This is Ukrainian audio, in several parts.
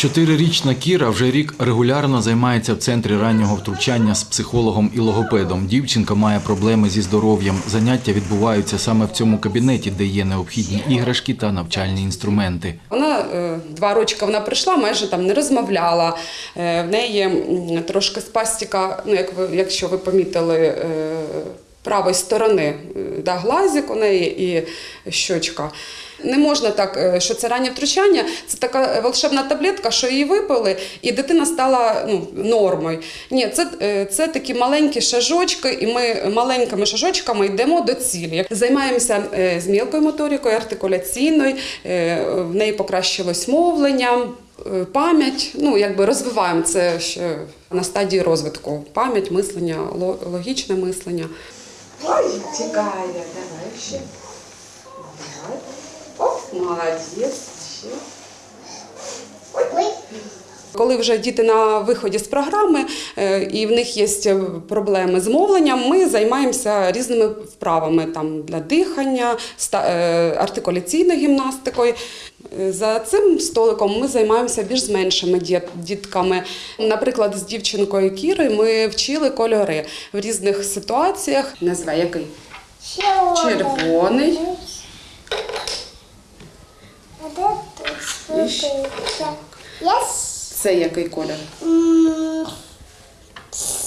Чотирирічна Кіра вже рік регулярно займається в центрі раннього втручання з психологом і логопедом. Дівчинка має проблеми зі здоров'ям. Заняття відбуваються саме в цьому кабінеті, де є необхідні іграшки та навчальні інструменти. Вона е, два рочки вона прийшла, майже там не розмовляла. Е, В неї трошки спастіка, ну як ви, якщо ви помітили, е, правої сторони, е, да, глазик у неї і щочка. Не можна так, е, що це раннє втручання, це така волшебна таблетка, що її випили, і дитина стала ну, нормою. Ні, це, е, це такі маленькі шажочки, і ми маленькими шажочками йдемо до цілі. Займаємося е, з мілкою моторикою, артикуляційною, е, в неї покращилось мовлення. Е, Пам'ять, ну якби розвиваємо це ще на стадії розвитку. Пам'ять, мислення, логічне мислення. Ой, тікає, давай ще. Оп, молодець. Ще. Коли вже діти на виході з програми е, і в них є проблеми з мовленням, ми займаємося різними вправами там для дихання, е, артикуляційною гімнастикою. Е, За цим столиком ми займаємося більш з меншими дітками. Наприклад, з дівчинкою Кіри ми вчили кольори в різних ситуаціях. Назва який? Червоний. Yes. Це який колір?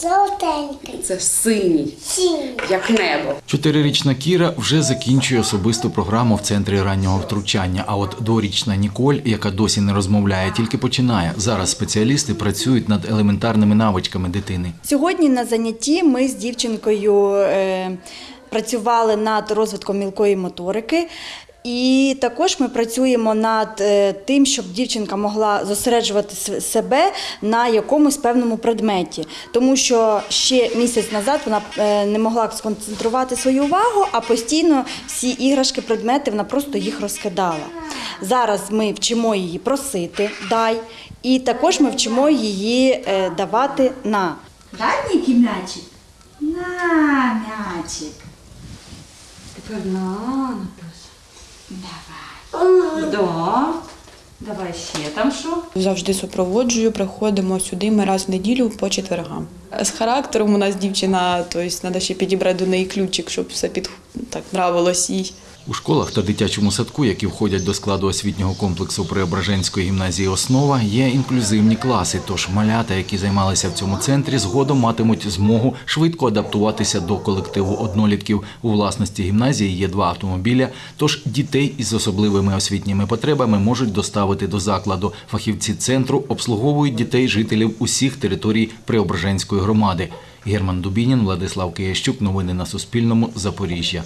Жовтенький. Це синій, Синій. як небо. Чотирирічна Кіра вже закінчує особисту програму в центрі раннього втручання. А от дворічна Ніколь, яка досі не розмовляє, тільки починає. Зараз спеціалісти працюють над елементарними навичками дитини. Сьогодні на занятті ми з дівчинкою е, працювали над розвитком мілкої моторики. І також ми працюємо над е, тим, щоб дівчинка могла зосереджувати себе на якомусь певному предметі, тому що ще місяць назад вона е, не могла сконцентрувати свою увагу, а постійно всі іграшки, предмети вона просто їх розкидала. Зараз ми вчимо її просити дай, і також ми вчимо її е, давати на. Дай Нікі м'ячик? На м'ячик. Тепер на. Давай. Да. Давай ще там що? Завжди супроводжую, приходимо сюди ми раз в неділю по четвергам. З характером у нас дівчина, тобто треба ще підібрати до неї ключик, щоб все під так нравилось їй. У школах та дитячому садку, які входять до складу освітнього комплексу Преображенської гімназії Основа, є інклюзивні класи. Тож малята, які займалися в цьому центрі, згодом матимуть змогу швидко адаптуватися до колективу однолітків. У власності гімназії є два автомобіля. Тож дітей із особливими освітніми потребами можуть доставити до закладу. Фахівці центру обслуговують дітей жителів усіх територій Преображенської громади. Герман Дубінін, Владислав Киящук. Новини на Суспільному. Запоріжжя.